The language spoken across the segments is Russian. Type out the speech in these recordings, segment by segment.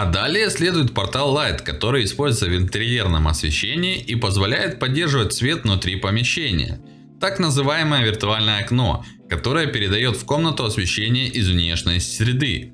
А далее следует портал Light, который используется в интерьерном освещении и позволяет поддерживать свет внутри помещения. Так называемое виртуальное окно, которое передает в комнату освещение из внешней среды.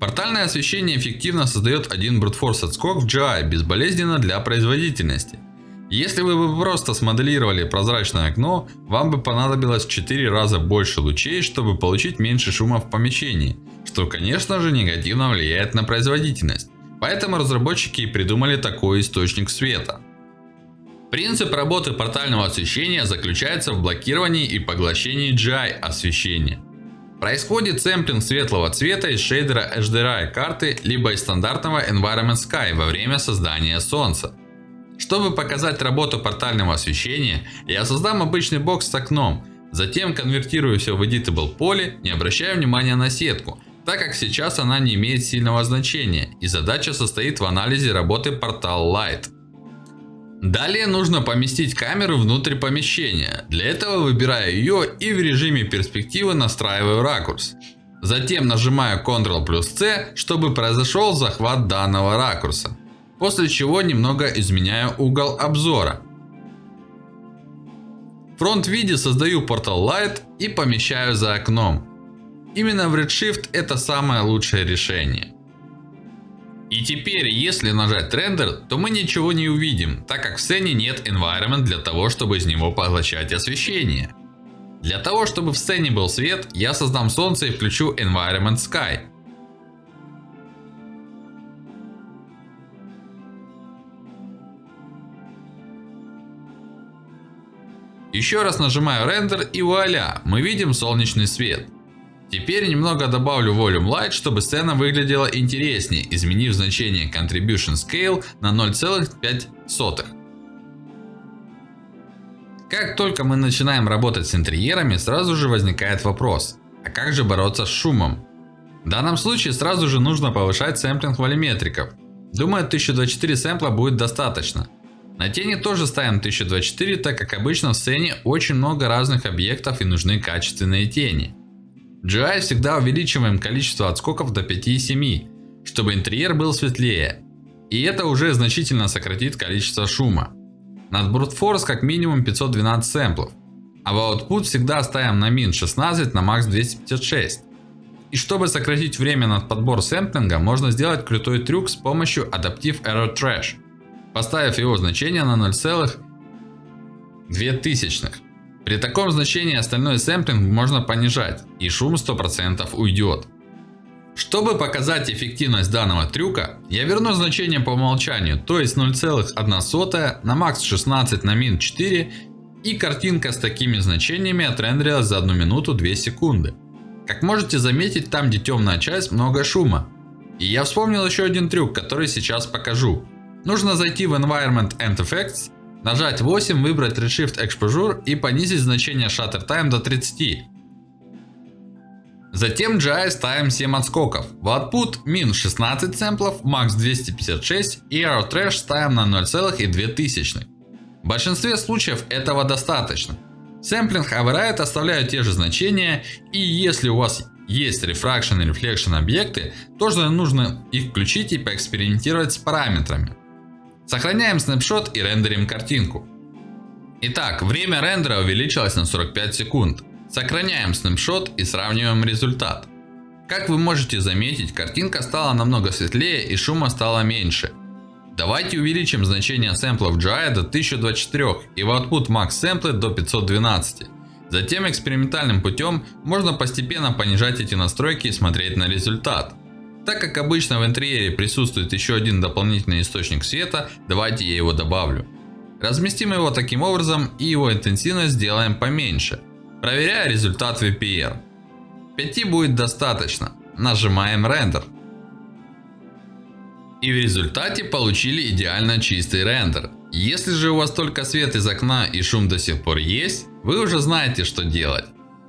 Портальное освещение эффективно создает один брутфорс отскок в GI безболезненно для производительности. Если вы бы просто смоделировали прозрачное окно, вам бы понадобилось в 4 раза больше лучей, чтобы получить меньше шума в помещении, что конечно же негативно влияет на производительность. Поэтому разработчики и придумали такой источник света. Принцип работы портального освещения заключается в блокировании и поглощении GI освещения. Происходит сэмплинг светлого цвета из шейдера HDRI карты, либо из стандартного Environment Sky во время создания солнца. Чтобы показать работу портального освещения, я создам обычный бокс с окном. Затем конвертирую все в Editable поле, не обращая внимания на сетку, так как сейчас она не имеет сильного значения. И задача состоит в анализе работы портал Light. Далее нужно поместить камеру внутрь помещения. Для этого выбираю ее и в режиме перспективы настраиваю ракурс. Затем нажимаю Ctrl плюс C, чтобы произошел захват данного ракурса. После чего немного изменяю угол обзора. В фронт-виде создаю Portal Light и помещаю за окном. Именно в Redshift это самое лучшее решение. И теперь, если нажать рендер, то мы ничего не увидим, так как в сцене нет environment для того, чтобы из него поглощать освещение. Для того, чтобы в сцене был свет, я создам солнце и включу environment sky. Еще раз нажимаю рендер и вуаля, мы видим солнечный свет. Теперь немного добавлю Volume Light, чтобы сцена выглядела интереснее, изменив значение Contribution Scale на 0,5. Как только мы начинаем работать с интерьерами, сразу же возникает вопрос, а как же бороться с шумом? В данном случае сразу же нужно повышать сэмплинг волюметриков. Думаю 1024 сэмпла будет достаточно. На тени тоже ставим 1024, так как обычно в сцене очень много разных объектов и нужны качественные тени. В GI всегда увеличиваем количество отскоков до 5,7, чтобы интерьер был светлее. И это уже значительно сократит количество шума. Над Brute как минимум 512 сэмплов. А в Output всегда ставим на min 16 на max 256. И чтобы сократить время над подбор сэмплинга, можно сделать крутой трюк с помощью Adaptive Error Trash поставив его значение на 0,02. При таком значении остальной сэмплинг можно понижать, и шум 100% уйдет. Чтобы показать эффективность данного трюка, я верну значение по умолчанию, то есть 0,1 на max 16 на min 4 и картинка с такими значениями отрендерилась за 1 минуту 2 секунды. Как можете заметить, там где темная часть много шума. И я вспомнил еще один трюк, который сейчас покажу. Нужно зайти в Environment and Effects, нажать 8, выбрать Redshift Exposure и понизить значение Shutter Time до 30. Затем GI ставим 7 отскоков. В output min 16 сэмплов, max 256 и Arrow Trash ставим на 0,2. В большинстве случаев этого достаточно. Сэмплинг Override оставляют те же значения и если у вас есть Refraction и Reflection объекты, тоже нужно их включить и поэкспериментировать с параметрами. Сохраняем снапшот и рендерим картинку. Итак, время рендера увеличилось на 45 секунд. Сохраняем снапшот и сравниваем результат. Как вы можете заметить, картинка стала намного светлее и шума стало меньше. Давайте увеличим значение сэмплов GI до 1024 и в output max сэмплы до 512. Затем экспериментальным путем можно постепенно понижать эти настройки и смотреть на результат. Так как обычно в интерьере присутствует еще один дополнительный источник света, давайте я его добавлю. Разместим его таким образом и его интенсивность сделаем поменьше. Проверяя результат VPR. 5 будет достаточно. Нажимаем рендер. И в результате получили идеально чистый рендер. Если же у вас только свет из окна и шум до сих пор есть, вы уже знаете что делать.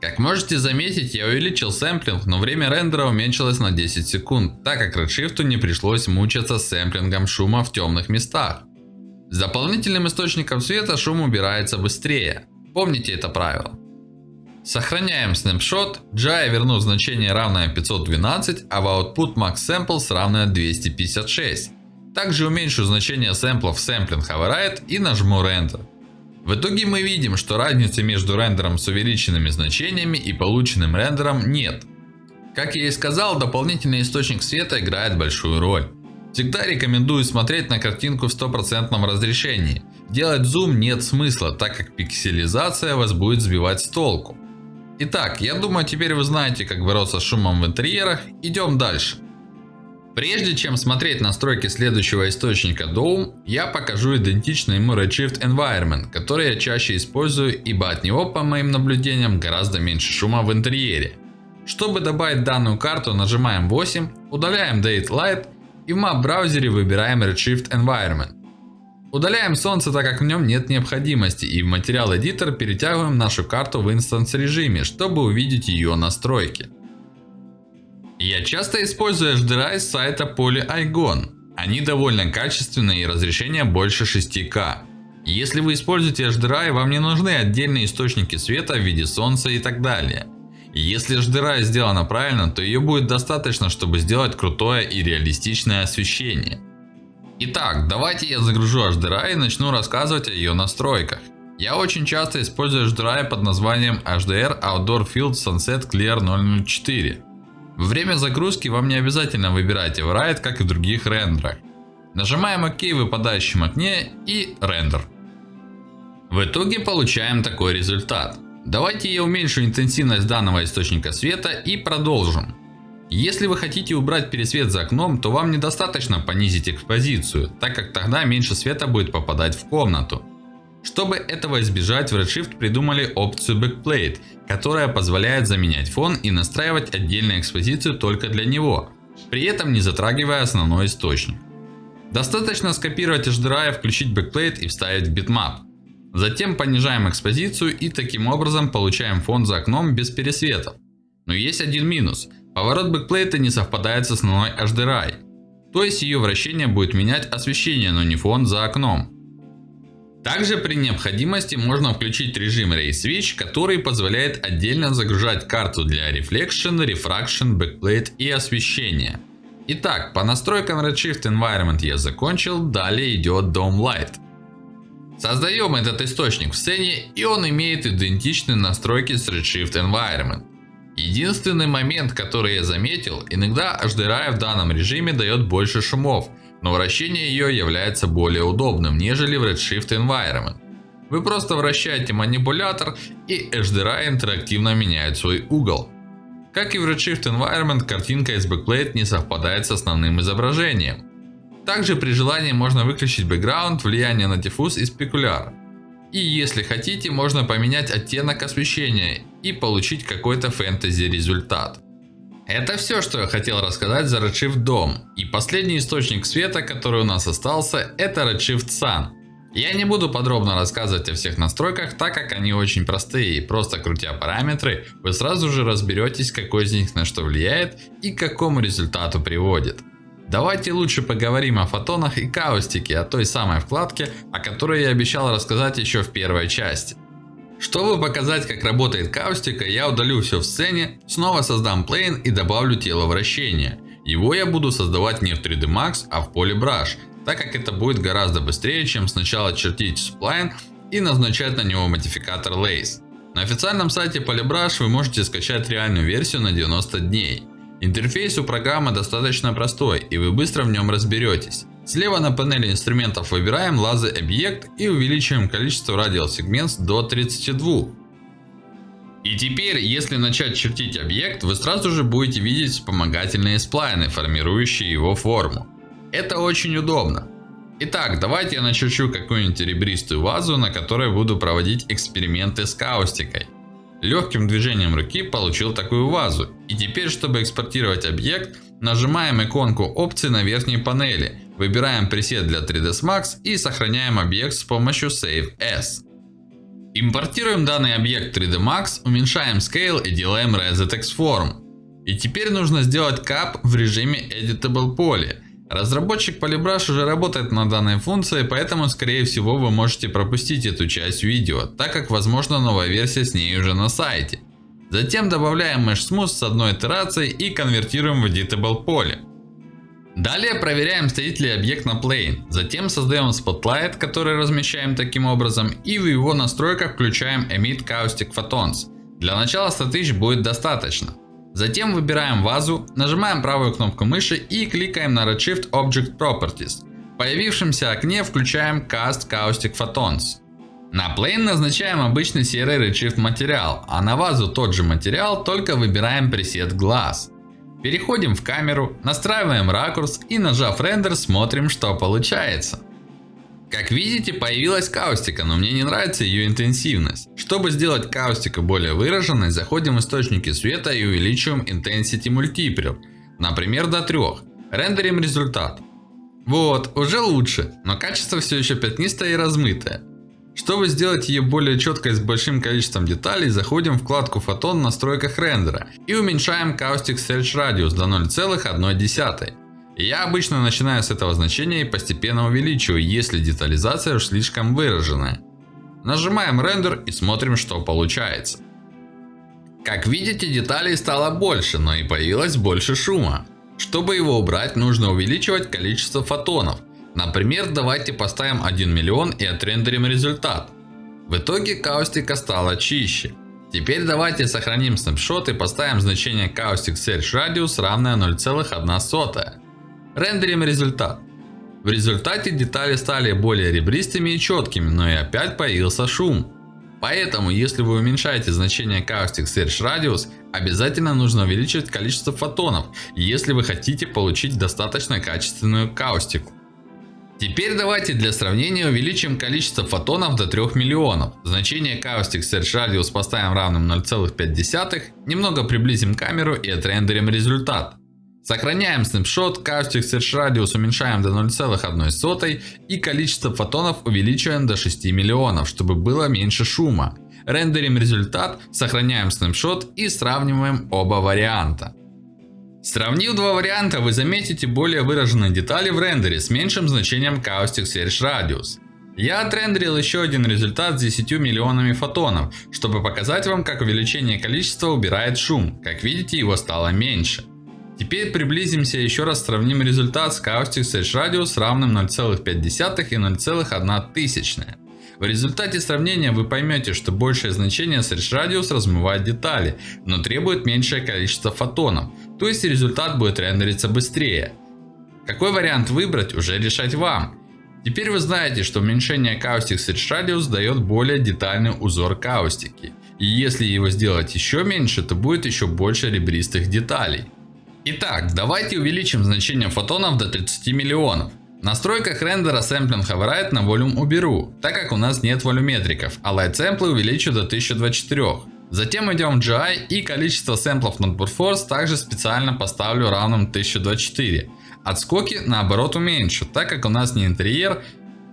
Как можете заметить, я увеличил сэмплинг, но время рендера уменьшилось на 10 секунд, так как Redshift не пришлось мучаться с сэмплингом шума в темных местах. С дополнительным источником света шум убирается быстрее. Помните это правило. Сохраняем снапшот, GI верну значение равное 512, а в output max samples равное 256. Также уменьшу значение сэмплов sampling override и нажму Render. В итоге мы видим, что разницы между рендером с увеличенными значениями и полученным рендером нет. Как я и сказал, дополнительный источник света играет большую роль. Всегда рекомендую смотреть на картинку в стопроцентном разрешении. Делать зум нет смысла, так как пикселизация вас будет сбивать с толку. Итак, я думаю теперь вы знаете как бороться с шумом в интерьерах. Идем дальше. Прежде чем смотреть настройки следующего источника Dome, я покажу идентичный ему Redshift Environment, который я чаще использую, ибо от него, по моим наблюдениям, гораздо меньше шума в интерьере. Чтобы добавить данную карту, нажимаем 8, удаляем Date Light и в Map браузере выбираем Redshift Environment. Удаляем солнце, так как в нем нет необходимости, и в материал Editor перетягиваем нашу карту в инстанс режиме, чтобы увидеть ее настройки. Я часто использую HDRI с сайта PolyIgon. Они довольно качественные и разрешение больше 6К. Если вы используете HDRI, вам не нужны отдельные источники света в виде солнца и так далее. Если HDRI сделана правильно, то ее будет достаточно, чтобы сделать крутое и реалистичное освещение. Итак, давайте я загружу HDRI и начну рассказывать о ее настройках. Я очень часто использую HDRI под названием HDR Outdoor Field Sunset Clear 004. Время загрузки вам не обязательно выбирать Everride, как и в других рендерах. Нажимаем ОК в выпадающем окне и рендер. В итоге получаем такой результат. Давайте я уменьшу интенсивность данного источника света и продолжим. Если вы хотите убрать пересвет за окном, то вам недостаточно понизить экспозицию, так как тогда меньше света будет попадать в комнату. Чтобы этого избежать, в Redshift придумали опцию Backplate, которая позволяет заменять фон и настраивать отдельную экспозицию только для него, при этом не затрагивая основной источник. Достаточно скопировать HDRI, включить Backplate и вставить в bitmap. Затем понижаем экспозицию и таким образом получаем фон за окном без пересветов. Но есть один минус. Поворот backplate а не совпадает с основной HDRI. То есть ее вращение будет менять освещение, но не фон за окном. Также при необходимости можно включить режим Ray Switch, который позволяет отдельно загружать карту для Reflection, Refraction, Backplate и освещения. Итак, по настройкам Redshift Environment я закончил, далее идет Dome Light. Создаем этот источник в сцене и он имеет идентичные настройки с Redshift Environment. Единственный момент, который я заметил, иногда HDRI в данном режиме дает больше шумов, но вращение ее является более удобным, нежели в Redshift Environment. Вы просто вращаете манипулятор и HDRI интерактивно меняет свой угол. Как и в Redshift Environment, картинка из Backplate не совпадает с основным изображением. Также при желании можно выключить бэкграунд, влияние на диффуз и спекуляр. И если хотите, можно поменять оттенок освещения и получить какой-то фэнтези результат. Это все, что я хотел рассказать за Redshift Dome. И последний источник света, который у нас остался, это Redshift Sun. Я не буду подробно рассказывать о всех настройках, так как они очень простые. И просто крутя параметры, вы сразу же разберетесь, какой из них на что влияет и к какому результату приводит. Давайте лучше поговорим о фотонах и каустике, о той самой вкладке, о которой я обещал рассказать еще в первой части. Чтобы показать как работает каустика, я удалю все в сцене, снова создам плейн и добавлю тело вращения. Его я буду создавать не в 3D Max, а в Polybrush, так как это будет гораздо быстрее, чем сначала чертить сплайн и назначать на него модификатор Lace. На официальном сайте Polybrush вы можете скачать реальную версию на 90 дней. Интерфейс у программы достаточно простой и вы быстро в нем разберетесь. Слева на панели инструментов выбираем лазы объект и увеличиваем количество радиосегмент до 32. И теперь, если начать чертить объект, вы сразу же будете видеть вспомогательные сплайны, формирующие его форму. Это очень удобно. Итак, давайте я начерчу какую-нибудь ребристую вазу, на которой буду проводить эксперименты с каустикой. Легким движением руки получил такую вазу. И теперь, чтобы экспортировать объект, нажимаем иконку опции на верхней панели. Выбираем пресет для 3ds Max и сохраняем объект с помощью Save As. Импортируем данный объект 3D Max, уменьшаем Scale и делаем Reset Form. И теперь нужно сделать кап в режиме Editable Poly. Разработчик Polybrush уже работает над данной функцией, поэтому скорее всего вы можете пропустить эту часть видео, так как возможно новая версия с ней уже на сайте. Затем добавляем Mesh Smooth с одной итерацией и конвертируем в Editable поле. Далее проверяем стоит ли объект на Plane. Затем создаем Spotlight, который размещаем таким образом. И в его настройках включаем Emit Caustic Photons. Для начала 100 тысяч будет достаточно. Затем выбираем вазу, нажимаем правую кнопку мыши и кликаем на Redshift Object Properties. В появившемся окне включаем Cast Caustic Photons. На Plane назначаем обычный серый Redshift материал, а на вазу тот же материал, только выбираем пресет Glass. Переходим в камеру, настраиваем ракурс и нажав рендер смотрим что получается. Как видите появилась каустика, но мне не нравится ее интенсивность. Чтобы сделать каустику более выраженной, заходим в источники света и увеличиваем Intensity Multiplier. Например до 3. Рендерим результат. Вот, уже лучше, но качество все еще пятнистое и размытое. Чтобы сделать ее более четкой с большим количеством деталей, заходим в вкладку фотон в настройках рендера и уменьшаем Caustic Search Radius до 0,1. Я обычно начинаю с этого значения и постепенно увеличиваю, если детализация уж слишком выраженная. Нажимаем рендер и смотрим что получается. Как видите деталей стало больше, но и появилось больше шума. Чтобы его убрать нужно увеличивать количество фотонов. Например, давайте поставим 1 миллион и отрендерим результат. В итоге каустика стала чище. Теперь давайте сохраним снапшот и поставим значение Caustic Search Radius равное 0,1. Рендерим результат. В результате детали стали более ребристыми и четкими, но и опять появился шум. Поэтому, если вы уменьшаете значение Caustic Search Radius, обязательно нужно увеличивать количество фотонов, если вы хотите получить достаточно качественную каустику. Теперь давайте для сравнения увеличим количество фотонов до 3 миллионов. Значение Caustic Search Radius поставим равным 0,5. Немного приблизим камеру и отрендерим результат. Сохраняем снапшот, Caustic Search Radius уменьшаем до 0,1 и количество фотонов увеличиваем до 6 миллионов, чтобы было меньше шума. Рендерим результат, сохраняем снапшот и сравниваем оба варианта. Сравнив два варианта, вы заметите более выраженные детали в рендере с меньшим значением Caustic Search Radius. Я отрендерил еще один результат с 10 миллионами фотонов, чтобы показать вам, как увеличение количества убирает шум. Как видите, его стало меньше. Теперь приблизимся еще раз сравним результат с Caustic Search Radius равным 0,5 и 0,1. В результате сравнения вы поймете, что большее значение Search Radius размывает детали, но требует меньшее количество фотонов. То есть результат будет рендериться быстрее. Какой вариант выбрать уже решать вам. Теперь вы знаете, что уменьшение Caustic Search Radius дает более детальный узор каустики. И если его сделать еще меньше, то будет еще больше ребристых деталей. Итак, давайте увеличим значение фотонов до 30 миллионов. В настройках рендера Sampling Override на Volume уберу, так как у нас нет волюметриков, а Light Sample увеличу до 1024. Затем идем в GI и количество сэмплов над Force также специально поставлю равным 1024. Отскоки наоборот уменьшу, так как у нас не интерьер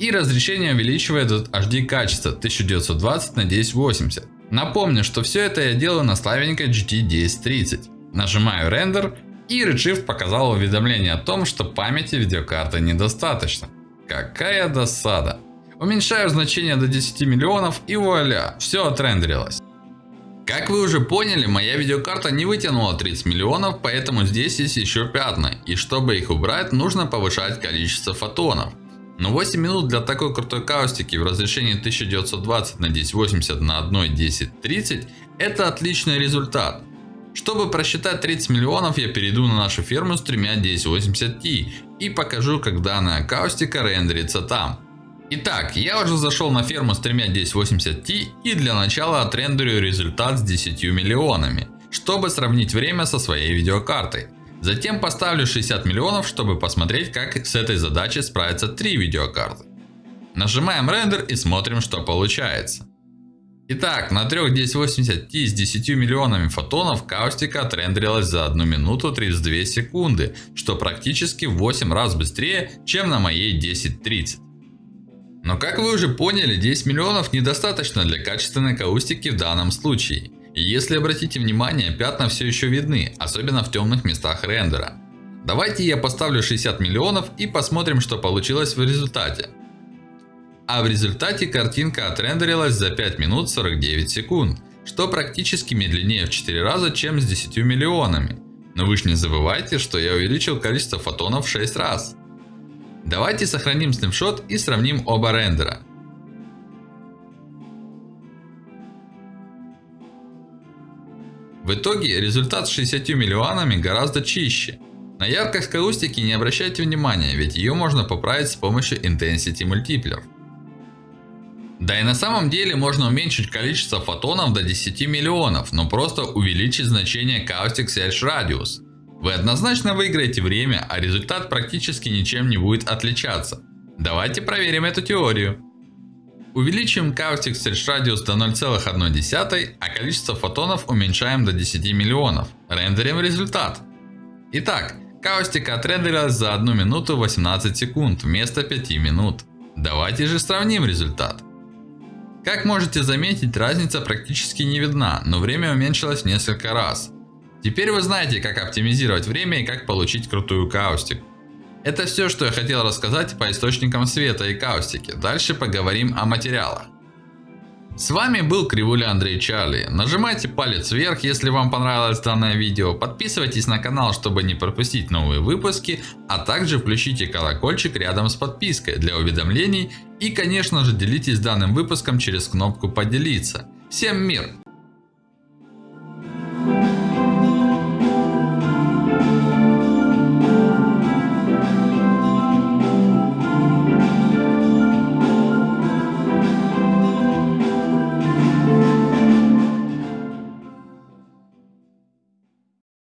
и разрешение увеличивает HD качество 1920 на 1080. Напомню, что все это я делаю на слабенькой GT 1030. Нажимаю рендер и Redshift показал уведомление о том, что памяти видеокарты недостаточно. Какая досада. Уменьшаю значение до 10 миллионов и вуаля, все отрендерилось. Как вы уже поняли, моя видеокарта не вытянула 30 миллионов, поэтому здесь есть еще пятна. И чтобы их убрать, нужно повышать количество фотонов. Но 8 минут для такой крутой каустики в разрешении 1920 на 1080 на 1.1030 это отличный результат. Чтобы просчитать 30 миллионов, я перейду на нашу ферму с тремя 1080Ti и покажу, как данная акустика рендерится там. Итак, я уже зашел на ферму с тремя 1080Ti и для начала отрендерю результат с 10 миллионами, чтобы сравнить время со своей видеокартой. Затем поставлю 60 миллионов, чтобы посмотреть, как с этой задачей справятся три видеокарты. Нажимаем рендер и смотрим, что получается. Итак, на трех 1080 с 10 миллионами фотонов каустика отрендерилась за 1 минуту 32 секунды, что практически в 8 раз быстрее, чем на моей 1030. Но как вы уже поняли, 10 миллионов недостаточно для качественной каустики в данном случае. И если обратите внимание, пятна все еще видны, особенно в темных местах рендера. Давайте я поставлю 60 миллионов и посмотрим, что получилось в результате. А в результате картинка отрендерилась за 5 минут 49 секунд. что практически медленнее в 4 раза, чем с 10 миллионами. Но вы же не забывайте, что я увеличил количество фотонов в 6 раз. Давайте сохраним снапшот и сравним оба рендера. В итоге результат с 60 миллионами гораздо чище. На яркость каустики не обращайте внимания, ведь ее можно поправить с помощью Intensity Multiplier. Да и на самом деле можно уменьшить количество фотонов до 10 миллионов, но просто увеличить значение Caustic Search Radius. Вы однозначно выиграете время, а результат практически ничем не будет отличаться. Давайте проверим эту теорию. Увеличим Caustic Search Radius до 0,1, а количество фотонов уменьшаем до 10 миллионов. Рендерим результат. Итак, Каустика отрендерилась за 1 минуту 18 секунд вместо 5 минут. Давайте же сравним результат. Как можете заметить, разница практически не видна, но время уменьшилось несколько раз. Теперь вы знаете, как оптимизировать время и как получить крутую каустику. Это все, что я хотел рассказать по источникам света и каустики. Дальше поговорим о материалах. С вами был Кривуля Андрей Чарли. Нажимайте палец вверх, если вам понравилось данное видео. Подписывайтесь на канал, чтобы не пропустить новые выпуски. А также включите колокольчик рядом с подпиской для уведомлений. И конечно же делитесь данным выпуском через кнопку поделиться. Всем мир!